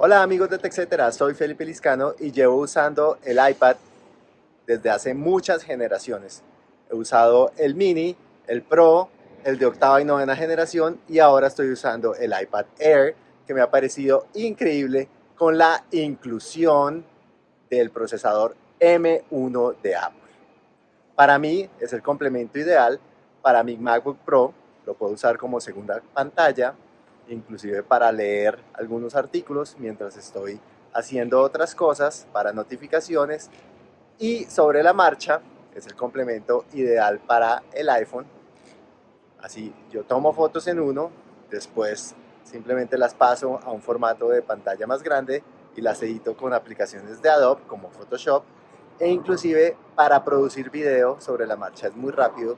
Hola amigos de TechCetera, soy Felipe Liscano y llevo usando el iPad desde hace muchas generaciones. He usado el mini, el Pro, el de octava y novena generación y ahora estoy usando el iPad Air que me ha parecido increíble con la inclusión del procesador M1 de Apple. Para mí es el complemento ideal para mi MacBook Pro, lo puedo usar como segunda pantalla inclusive para leer algunos artículos mientras estoy haciendo otras cosas para notificaciones. Y sobre la marcha es el complemento ideal para el iPhone así yo tomo fotos en uno después simplemente las paso a un formato de pantalla más grande y las edito con aplicaciones de Adobe como Photoshop. E inclusive para producir video sobre la marcha es muy rápido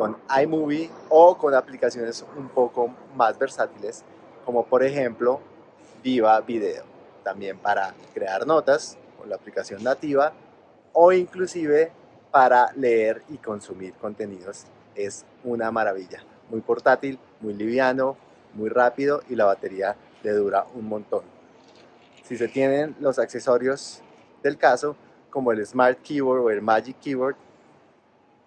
con iMovie o con aplicaciones un poco más versátiles como por ejemplo Viva Video, también para crear notas con la aplicación nativa o inclusive para leer y consumir contenidos. Es una maravilla, muy portátil, muy liviano, muy rápido y la batería le dura un montón. Si se tienen los accesorios del caso, como el Smart Keyboard o el Magic Keyboard,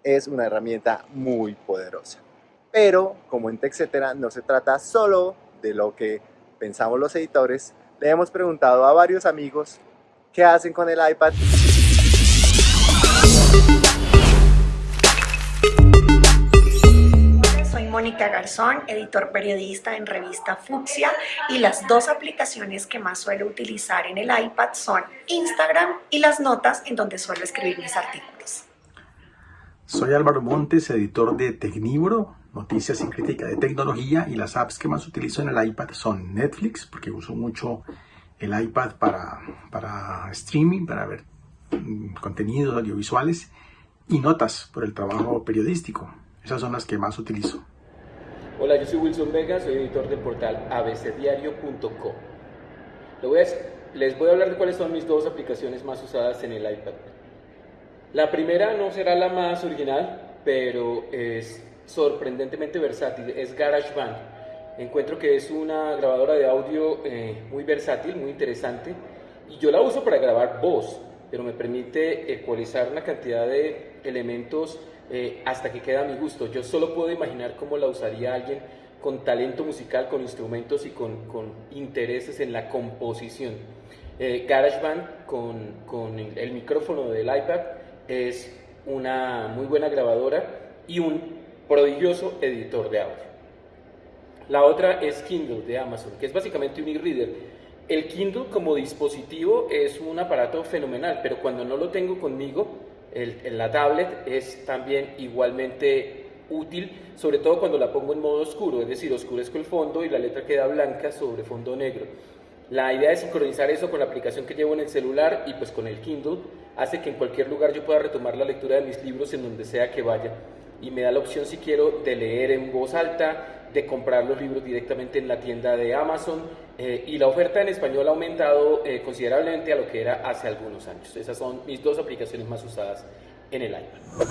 es una herramienta muy poderosa. Pero, como en TechCetera, no se trata solo de lo que pensamos los editores, le hemos preguntado a varios amigos qué hacen con el iPad. Soy Mónica Garzón, editor periodista en revista Fucsia y las dos aplicaciones que más suelo utilizar en el iPad son Instagram y las notas en donde suelo escribir mis artículos. Soy Álvaro Montes, editor de Tecnibro, noticias y crítica de tecnología y las apps que más utilizo en el iPad son Netflix, porque uso mucho el iPad para, para streaming, para ver mm, contenidos audiovisuales y notas por el trabajo periodístico. Esas son las que más utilizo. Hola, yo soy Wilson Vega, soy editor del portal abcdiario.com. Les voy a hablar de cuáles son mis dos aplicaciones más usadas en el iPad. La primera no será la más original, pero es sorprendentemente versátil, es GarageBand. Encuentro que es una grabadora de audio eh, muy versátil, muy interesante, y yo la uso para grabar voz, pero me permite ecualizar una cantidad de elementos eh, hasta que queda a mi gusto. Yo solo puedo imaginar cómo la usaría alguien con talento musical, con instrumentos y con, intereses en la composición. Eh, GarageBand con, con el micrófono del iPad es una muy buena grabadora y un prodigioso editor de audio. La otra es Kindle de Amazon, que es básicamente un e-reader. El Kindle como dispositivo es un aparato fenomenal, pero cuando no lo tengo conmigo, el, la tablet es también igualmente útil, sobre todo cuando la pongo en modo oscuro, es decir, oscurezco el fondo y la letra queda blanca sobre fondo negro. La idea es sincronizar eso con la aplicación que llevo en el celular y pues con el Kindle hace que en cualquier lugar yo pueda retomar la lectura de mis libros en donde sea que vaya y me da la opción si quiero de leer en voz alta, de comprar los libros directamente en la tienda de Amazon eh, y la oferta en español ha aumentado eh, considerablemente a lo que era hace algunos años. Esas son mis dos aplicaciones más usadas en el iPad.